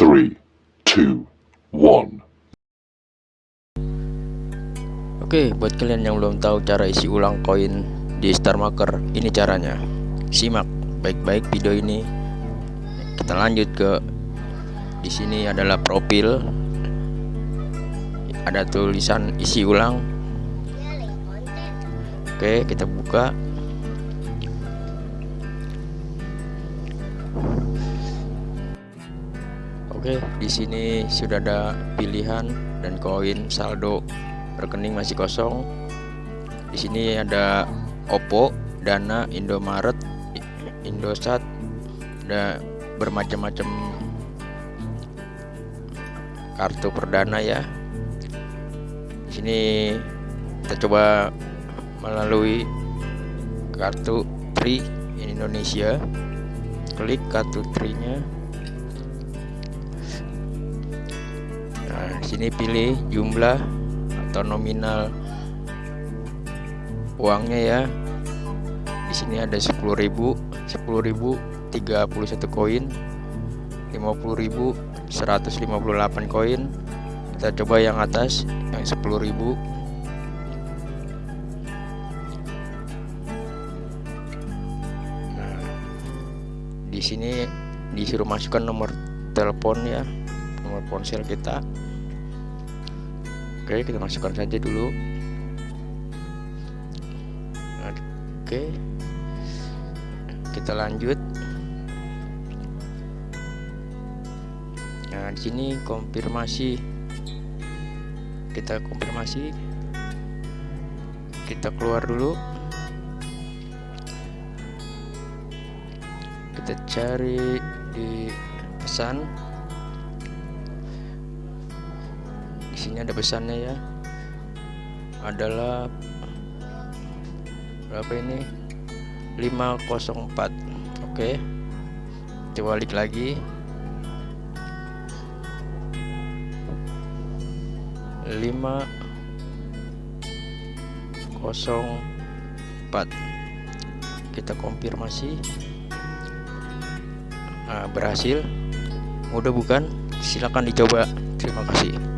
three, two, one. Oke, buat kalian yang belum tahu cara isi ulang koin di Star Marker, ini caranya. Simak baik-baik video ini. Kita lanjut ke di sini adalah profil. Ada tulisan isi ulang. Oke, kita buka. Oke, di sini sudah ada pilihan dan koin saldo rekening masih kosong. Di sini ada Oppo, Dana, Indomaret, Indosat, ada bermacam-macam kartu perdana ya. Di sini kita coba melalui kartu Tri Indonesia. Klik kartu Tri-nya. Nah, sini pilih jumlah atau nominal uangnya ya. Di sini ada 10.000, 10.000 31 koin, 50.000 158 koin. Kita coba yang atas yang 10.000. Nah, di sini disuruh masukkan nomor telepon ya nomor ponsel kita oke kita masukkan saja dulu. Oke. Kita lanjut. Nah di sini konfirmasi. Kita konfirmasi. Kita keluar dulu. Kita cari di pesan sini ada pesannya ya. Adalah berapa ini? 504 oke. Coba balik lagi. 504 kita konfirmasi. Nah, berhasil. Mudah bukan? Silakan dicoba. Terima kasih